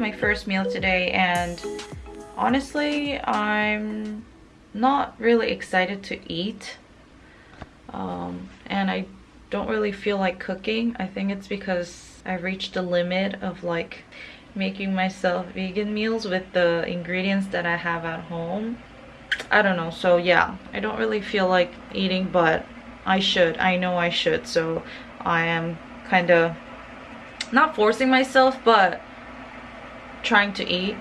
My first meal today and honestly, I'm not really excited to eat. Um, and I don't really feel like cooking. I think it's because I've reached the limit of like making myself vegan meals with the ingredients that I have at home. I don't know. So yeah, I don't really feel like eating, but I should. I know I should. So I am kind of not forcing myself, but trying to eat.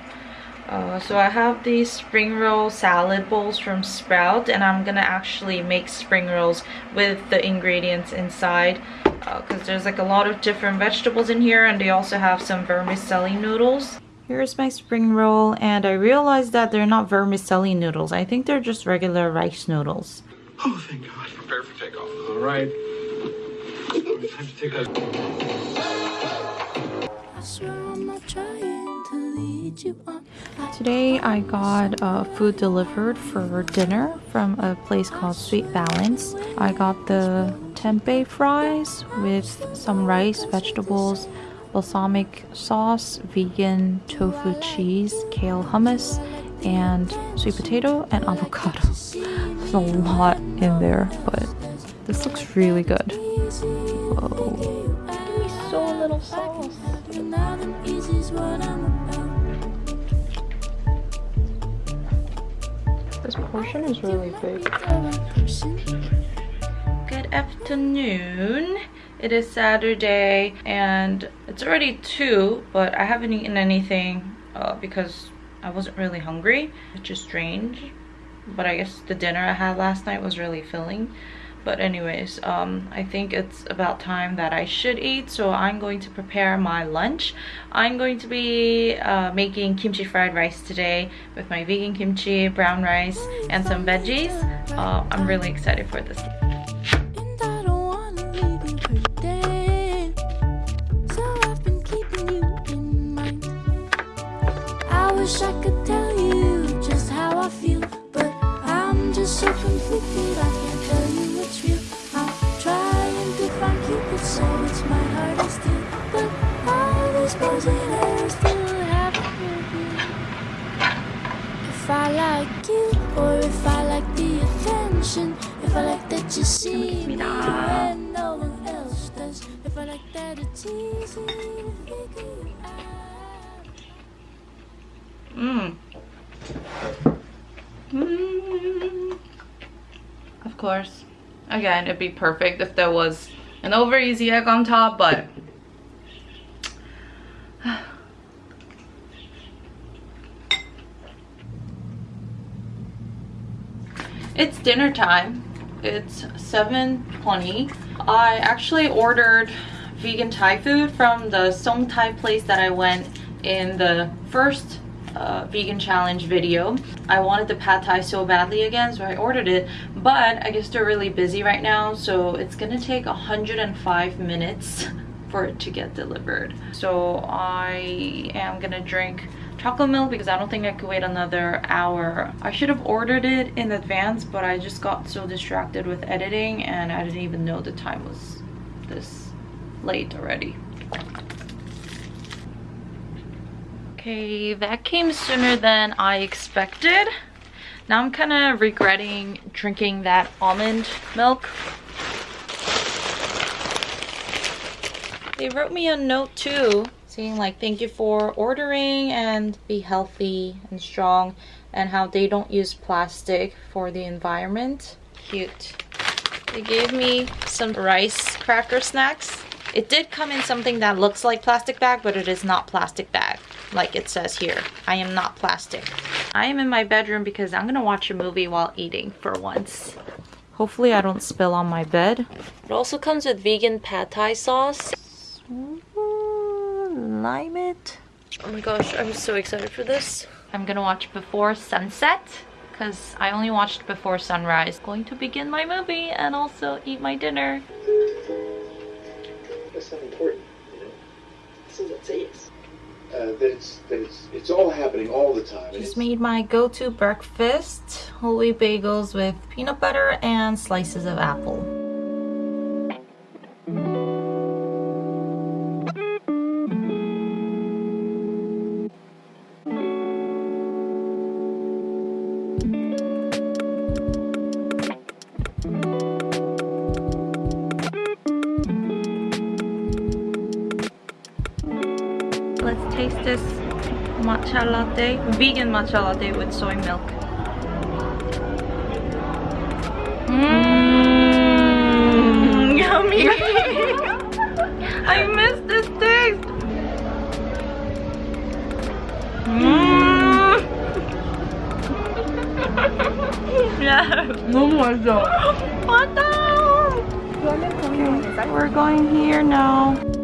Uh, so I have these spring roll salad bowls from Sprout and I'm gonna actually make spring rolls with the ingredients inside because uh, there's like a lot of different vegetables in here and they also have some vermicelli noodles. Here's my spring roll and I realized that they're not vermicelli noodles. I think they're just regular rice noodles. Oh, thank God. Prepare for takeoff. All right. Time to take Today I got uh, food delivered for dinner from a place called Sweet Balance. I got the tempeh fries with some rice, vegetables, balsamic sauce, vegan tofu cheese, kale hummus, and sweet potato and avocado. There's a lot in there, but this looks really good. Whoa. Portion is really big. Good afternoon. It is Saturday and it's already 2 but I haven't eaten anything uh, because I wasn't really hungry which is strange but I guess the dinner I had last night was really filling but anyways um, i think it's about time that i should eat so i'm going to prepare my lunch. I'm going to be uh, making kimchi fried rice today with my vegan kimchi brown rice and some veggies. Uh, i'm really excited for this Of course. Again, it'd be perfect if there was an over easy egg on top, but it's dinner time. It's 7.20. I actually ordered vegan Thai food from the Song Thai place that I went in the first uh, vegan challenge video. I wanted the pad thai so badly again, so I ordered it. But I guess they're really busy right now, so it's gonna take 105 minutes for it to get delivered. So I am gonna drink chocolate milk because I don't think I could wait another hour. I should have ordered it in advance, but I just got so distracted with editing and I didn't even know the time was this late already. Okay, that came sooner than I expected. Now I'm kind of regretting drinking that almond milk. They wrote me a note too, saying like thank you for ordering and be healthy and strong and how they don't use plastic for the environment. Cute. They gave me some rice cracker snacks. It did come in something that looks like plastic bag, but it is not plastic bag like it says here. I am not plastic. I am in my bedroom because I'm gonna watch a movie while eating for once. Hopefully I don't spill on my bed. It also comes with vegan pad thai sauce. Lime it. Oh my gosh, I'm so excited for this. I'm gonna watch Before Sunset because I only watched Before Sunrise. Going to begin my movie and also eat my dinner. That's not important, you know? So let's say uh, that it's that it's it's all happening all the time. Just made my go-to breakfast: whole wheat bagels with peanut butter and slices of apple. matcha latte, vegan matcha latte with soy milk. Mmm, yummy! I miss this taste! Mmm! yeah. No more though. What the? We're going here now.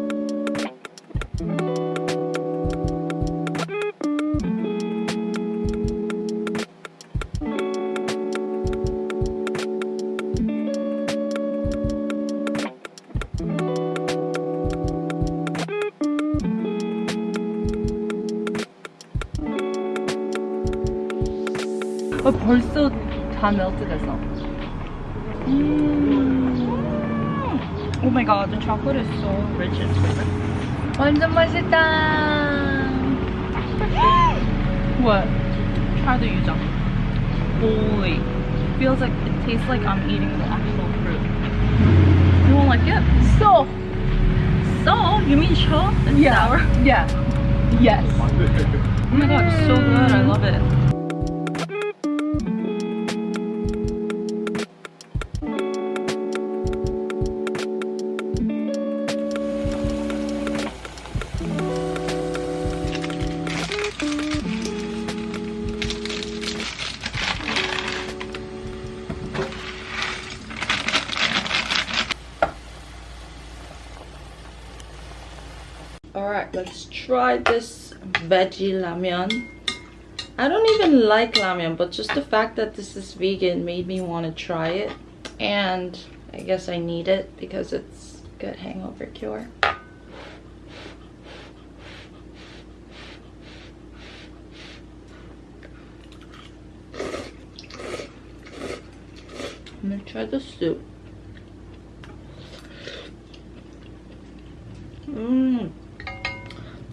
다 멜트됐어. oh my god the chocolate is so rich and sweet 완전 맛있다. What? Try the yuja. Holy. Feels like it tastes like I'm eating the actual fruit. You won't like it? So, So? You mean cho? It's Yeah. sour? yeah, yes. Oh my god, it's so good. I love it. veggie ramyeon. I don't even like ramyeon, but just the fact that this is vegan made me want to try it. And I guess I need it because it's good hangover cure. I'm gonna try the soup.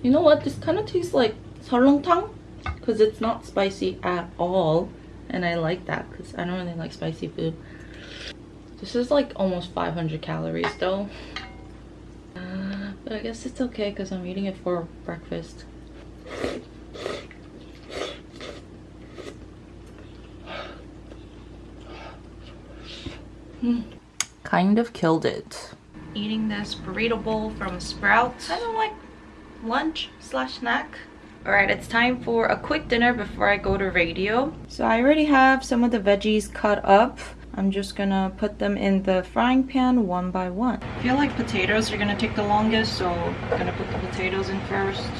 You know what? This kind of tastes like seolleongtang because it's not spicy at all. And I like that because I don't really like spicy food. This is like almost 500 calories though. Uh, but I guess it's okay because I'm eating it for breakfast. Hmm. Kind of killed it. Eating this burrito bowl from Sprouts. I don't like lunch slash snack. Alright, it's time for a quick dinner before I go to radio. So I already have some of the veggies cut up. I'm just gonna put them in the frying pan one by one. I feel like potatoes are gonna take the longest, so I'm gonna put the potatoes in first.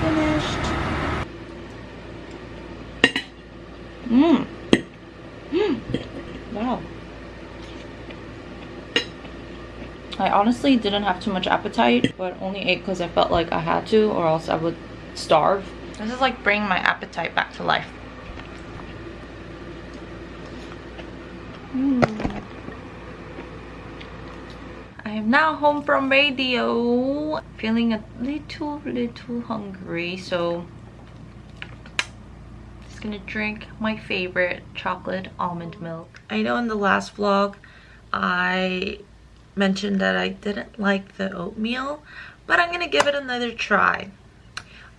Finished. Mmm. Mmm. Wow. I honestly didn't have too much appetite, but only ate because I felt like I had to or else I would starve. This is like bringing my appetite back to life. Mm. I am now home from radio. Feeling a little, little hungry, so just gonna drink my favorite chocolate almond milk. I know in the last vlog, I mentioned that I didn't like the oatmeal, but I'm gonna give it another try.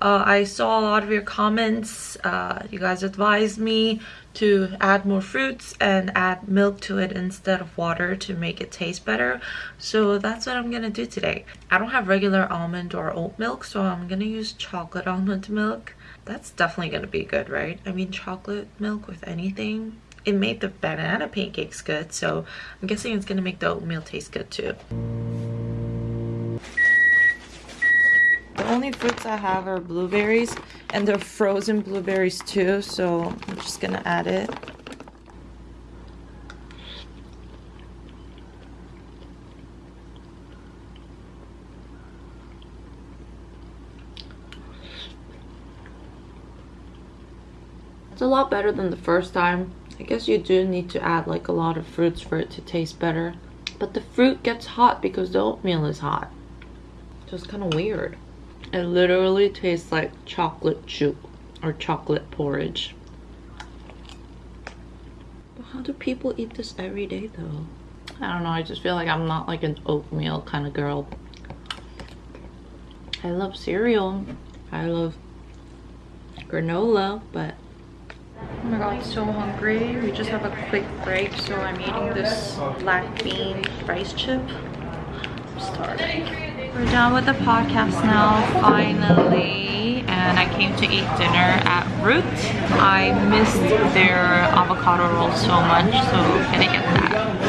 Uh, I saw a lot of your comments. Uh, you guys advised me to add more fruits and add milk to it instead of water to make it taste better. So that's what I'm gonna do today. I don't have regular almond or oat milk, so I'm gonna use chocolate almond milk. That's definitely gonna be good, right? I mean, chocolate milk with anything. It made the banana pancakes good, so I'm guessing it's gonna make the oatmeal taste good too. The only fruits I have are blueberries and they're frozen blueberries too, so I'm just gonna add it. It's a lot better than the first time. I guess you do need to add like a lot of fruits for it to taste better. But the fruit gets hot because the oatmeal is hot. Just kind of weird. It literally tastes like chocolate chip or chocolate porridge. But how do people eat this every day though? I don't know, I just feel like I'm not like an oatmeal kind of girl. I love cereal. I love granola, but Oh my god, so hungry. We just have a quick break, so I'm eating this black bean rice chip. I'm starving. We're done with the podcast now, finally. And I came to eat dinner at Root. I missed their avocado roll so much, so gonna get that.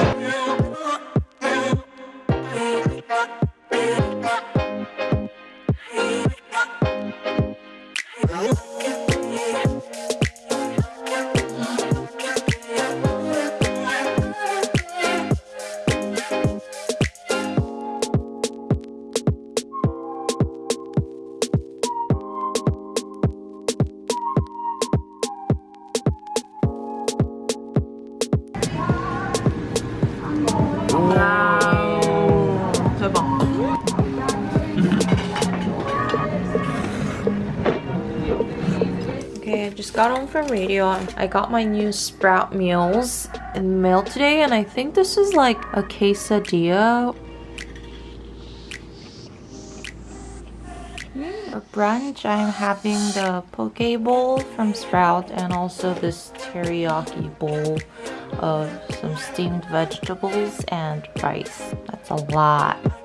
Got home from radio. I got my new Sprout meals in the mail today, and I think this is like a quesadilla. Hmm, For brunch, I'm having the poke bowl from Sprout and also this teriyaki bowl of some steamed vegetables and rice. That's a lot.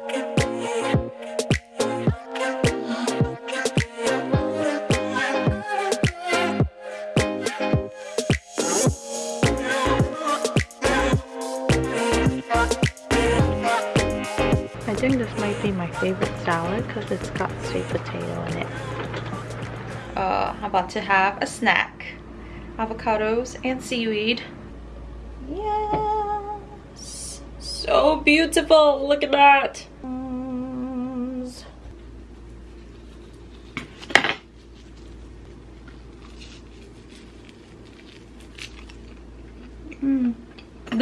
Think this might be my favorite salad because it's got sweet potato in it. Uh, I'm about to have a snack. Avocados and seaweed. Yes! So beautiful! Look at that!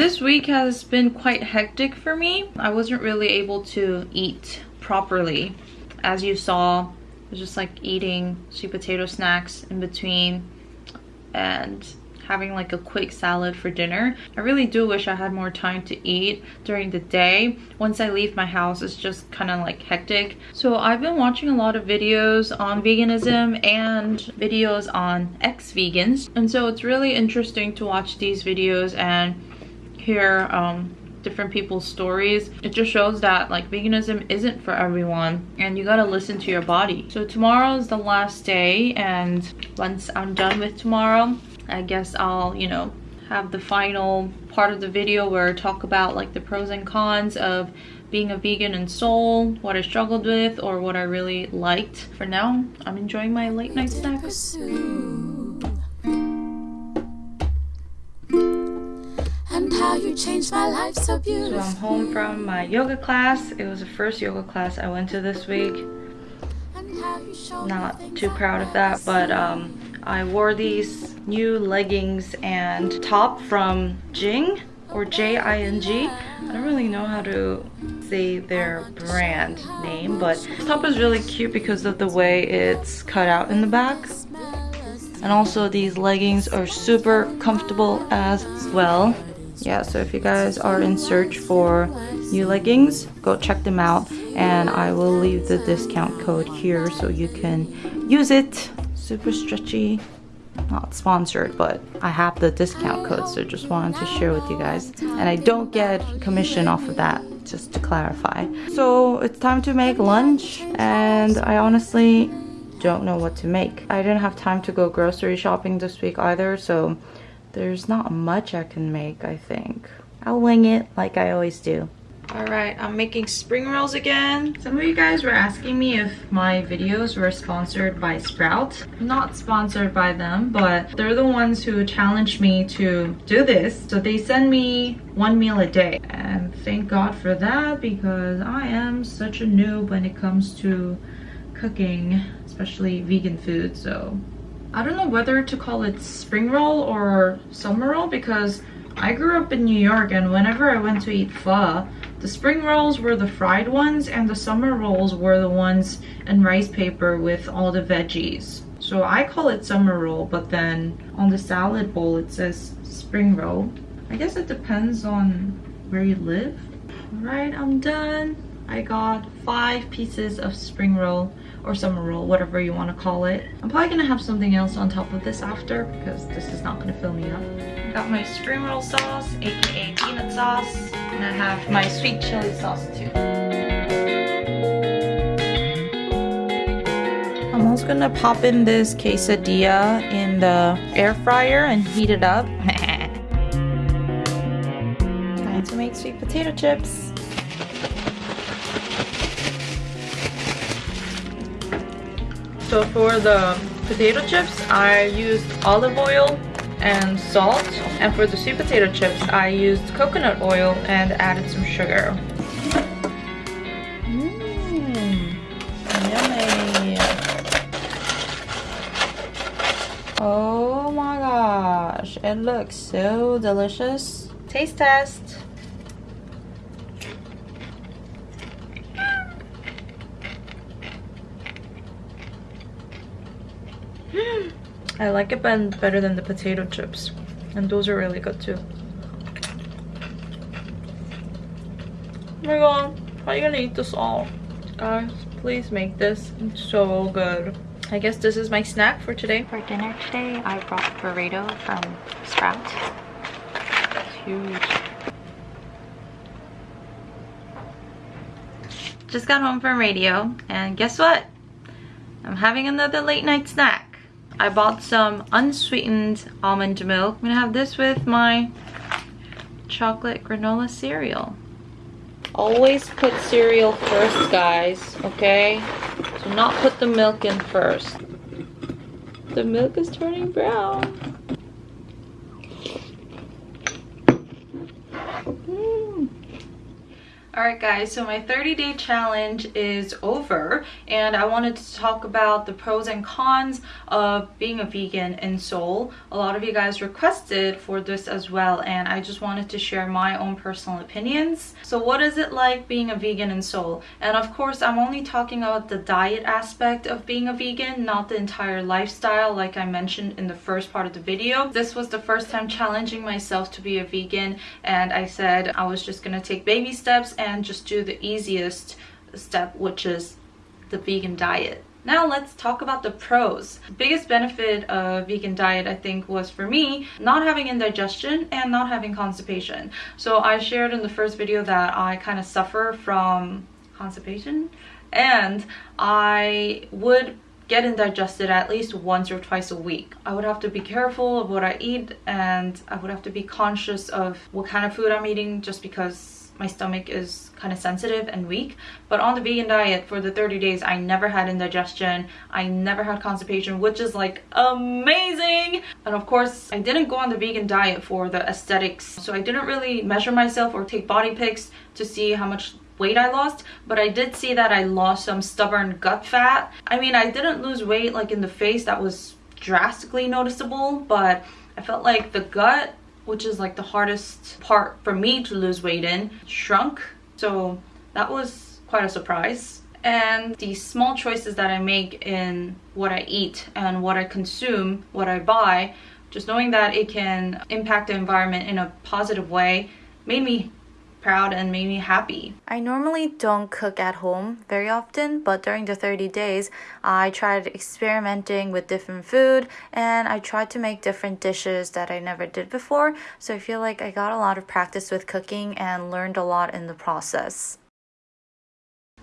This week has been quite hectic for me. I wasn't really able to eat properly. As you saw, I was just like eating sweet potato snacks in between and having like a quick salad for dinner. I really do wish I had more time to eat during the day. Once I leave my house, it's just kind of like hectic. So I've been watching a lot of videos on veganism and videos on ex-vegans. And so it's really interesting to watch these videos and hear um, different people's stories. It just shows that like veganism isn't for everyone and you gotta listen to your body. So tomorrow is the last day and once I'm done with tomorrow, I guess I'll, you know, have the final part of the video where I talk about like the pros and cons of being a vegan in Seoul, what I struggled with or what I really liked. For now, I'm enjoying my late night snack. You changed my life so So. I'm home from my yoga class. It was the first yoga class I went to this week. And how you showed Not too proud of that, but um, I wore these new leggings and top from Jing or J-I-N-G. I don't really know how to say their brand name, but this top is really cute because of the way it's cut out in the back. And also these leggings are super comfortable as well. Yeah, so if you guys are in search for new leggings, go check them out. And I will leave the discount code here so you can use it. Super stretchy. Not sponsored, but I have the discount code, so just wanted to share with you guys. And I don't get commission off of that, just to clarify. So it's time to make lunch, and I honestly don't know what to make. I didn't have time to go grocery shopping this week either, so there's not much I can make, I think. I'll wing it like I always do. Alright, I'm making spring rolls again. Some of you guys were asking me if my videos were sponsored by Sprout. Not sponsored by them, but they're the ones who challenged me to do this. So they send me one meal a day. And thank God for that because I am such a noob when it comes to cooking, especially vegan food. So I don't know whether to call it spring roll or summer roll because I grew up in New York and whenever I went to eat pho, The spring rolls were the fried ones and the summer rolls were the ones in rice paper with all the veggies. So I call it summer roll, but then on the salad bowl it says spring roll. I guess it depends on where you live. Alright, I'm done. I got five pieces of spring roll or summer roll, whatever you want to call it. I'm probably gonna have something else on top of this after because this is not gonna fill me up. I got my spring roll sauce, aka peanut sauce, and I have my sweet chili sauce too. I'm also gonna pop in this quesadilla in the air fryer and heat it up. Time to make sweet potato chips. So for the potato chips, I used olive oil and salt. And for the sweet potato chips, I used coconut oil and added some sugar. Mmm, yummy. Oh my gosh, it looks so delicious. Taste test. I like it better than the potato chips. And those are really good too. Oh my god, how are you gonna eat this all? Guys, please make this. It's so good. I guess this is my snack for today. For dinner today, I brought burrito from Sprouts. It's huge. Just got home from radio, and guess what? I'm having another late night snack. I bought some unsweetened almond milk. I'm gonna have this with my chocolate granola cereal. Always put cereal first, guys, okay? Do not put the milk in first. The milk is turning brown. Alright guys, so my 30 day challenge is over and I wanted to talk about the pros and cons of being a vegan in Seoul. A lot of you guys requested for this as well and I just wanted to share my own personal opinions. So what is it like being a vegan in Seoul? And of course I'm only talking about the diet aspect of being a vegan, not the entire lifestyle like I mentioned in the first part of the video. This was the first time challenging myself to be a vegan and I said I was just gonna take baby steps and just do the easiest step which is the vegan diet now let's talk about the pros. The biggest benefit of vegan diet I think was for me not having indigestion and not having constipation. So I shared in the first video that I kind of suffer from constipation and I would get indigested at least once or twice a week. I would have to be careful of what I eat and I would have to be conscious of what kind of food I'm eating just because my stomach is kind of sensitive and weak but on the vegan diet for the 30 days i never had indigestion i never had constipation which is like amazing and of course i didn't go on the vegan diet for the aesthetics so i didn't really measure myself or take body pics to see how much weight I lost, but I did see that I lost some stubborn gut fat. I mean, I didn't lose weight like in the face that was drastically noticeable, but I felt like the gut which is like the hardest part for me to lose weight in, shrunk. So that was quite a surprise. And the small choices that I make in what I eat and what I consume, what I buy, just knowing that it can impact the environment in a positive way made me proud and made me happy. I normally don't cook at home very often, but during the 30 days, I tried experimenting with different food and I tried to make different dishes that I never did before. So I feel like I got a lot of practice with cooking and learned a lot in the process.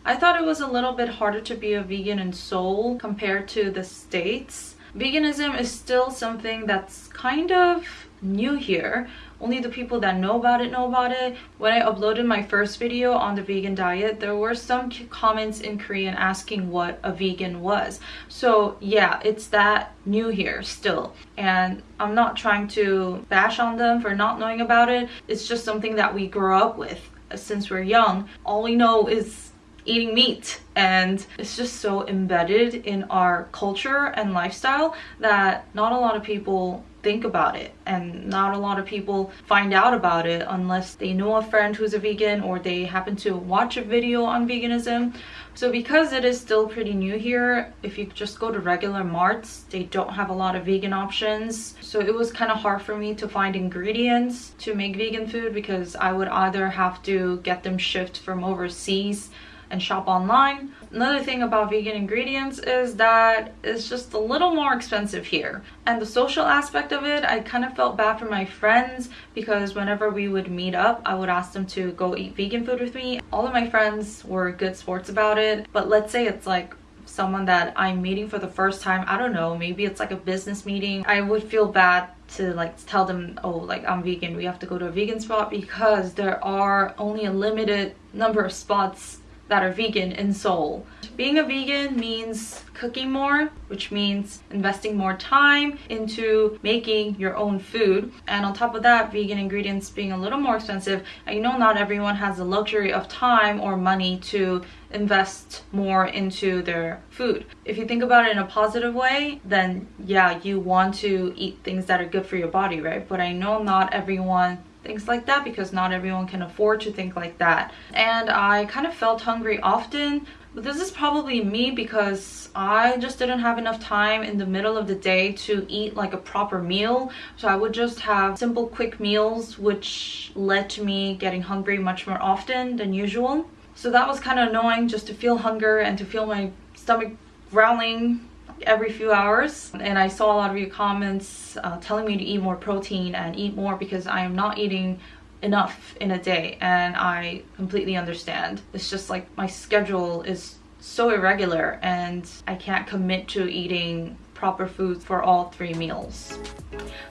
I thought it was a little bit harder to be a vegan in Seoul compared to the States. Veganism is still something that's kind of new here only the people that know about it know about it. When i uploaded my first video on the vegan diet there were some comments in korean asking what a vegan was. So yeah it's that new here still. And i'm not trying to bash on them for not knowing about it. It's just something that we grow up with uh, since we're young. All we know is eating meat. And it's just so embedded in our culture and lifestyle that not a lot of people think about it. And not a lot of people find out about it unless they know a friend who's a vegan or they happen to watch a video on veganism. So because it is still pretty new here if you just go to regular marts they don't have a lot of vegan options. So it was kind of hard for me to find ingredients to make vegan food because i would either have to get them shipped from overseas and shop online. Another thing about vegan ingredients is that it's just a little more expensive here. And the social aspect of it, I kind of felt bad for my friends because whenever we would meet up, I would ask them to go eat vegan food with me. All of my friends were good sports about it, but let's say it's like someone that I'm meeting for the first time, I don't know, maybe it's like a business meeting, I would feel bad to like tell them, oh, like I'm vegan, we have to go to a vegan spot because there are only a limited number of spots that are vegan in Seoul. Being a vegan means cooking more, which means investing more time into making your own food. And on top of that, vegan ingredients being a little more expensive, I know not everyone has the luxury of time or money to invest more into their food. If you think about it in a positive way, then yeah, you want to eat things that are good for your body, right? But I know not everyone things like that because not everyone can afford to think like that and I kind of felt hungry often but this is probably me because I just didn't have enough time in the middle of the day to eat like a proper meal. So I would just have simple quick meals which led to me getting hungry much more often than usual. So that was kind of annoying just to feel hunger and to feel my stomach growling every few hours and I saw a lot of your comments uh, telling me to eat more protein and eat more because I am not eating enough in a day and I completely understand. It's just like my schedule is so irregular and I can't commit to eating proper foods for all three meals.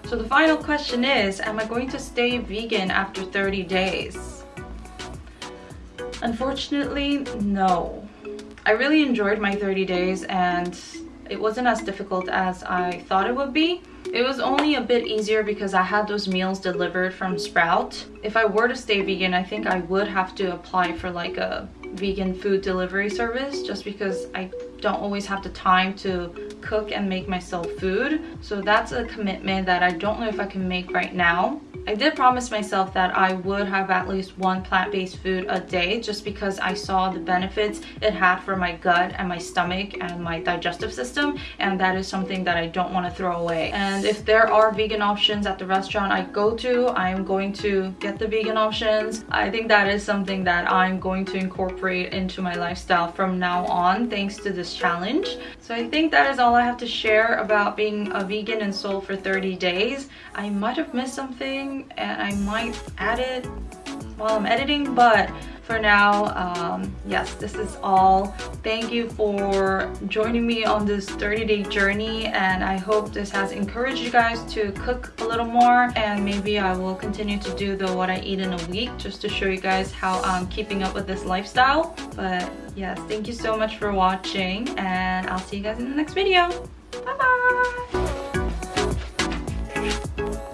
So the final question is, am I going to stay vegan after 30 days? Unfortunately, no. I really enjoyed my 30 days and it wasn't as difficult as I thought it would be. It was only a bit easier because I had those meals delivered from Sprout. If I were to stay vegan, I think I would have to apply for like a vegan food delivery service just because I don't always have the time to cook and make myself food. So that's a commitment that I don't know if I can make right now. I did promise myself that I would have at least one plant-based food a day just because I saw the benefits it had for my gut and my stomach and my digestive system and that is something that I don't want to throw away. And if there are vegan options at the restaurant I go to, I'm going to get the vegan options. I think that is something that I'm going to incorporate into my lifestyle from now on thanks to this challenge. So I think that is all I have to share about being a vegan in Seoul for 30 days. I might have missed something and I might add it while I'm editing, but for now, um, yes, this is all. Thank you for joining me on this 30-day journey and I hope this has encouraged you guys to cook a little more and maybe I will continue to do the what I eat in a week just to show you guys how I'm keeping up with this lifestyle. But yes, thank you so much for watching and I'll see you guys in the next video. Bye bye!